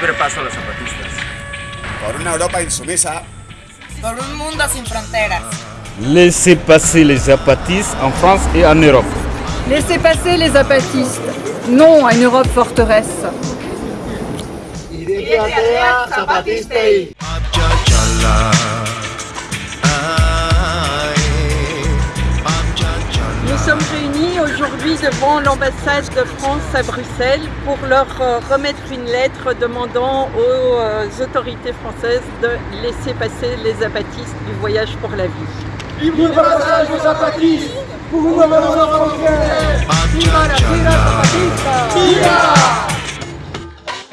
libre paso a los zapatistas. Por una Europa insumisa. Por un mundo sin fronteras. Laissez passer les zapatistes en France et en Europe. Laissez passer les zapatistes. Non à une Europe forteresse. zapatista sommes réunis aujourd'hui devant l'ambassade de France à Bruxelles pour leur euh, remettre une lettre demandant aux euh, autorités françaises de laisser passer les apatistes du voyage pour la vie. Libre passage aux apatistes pour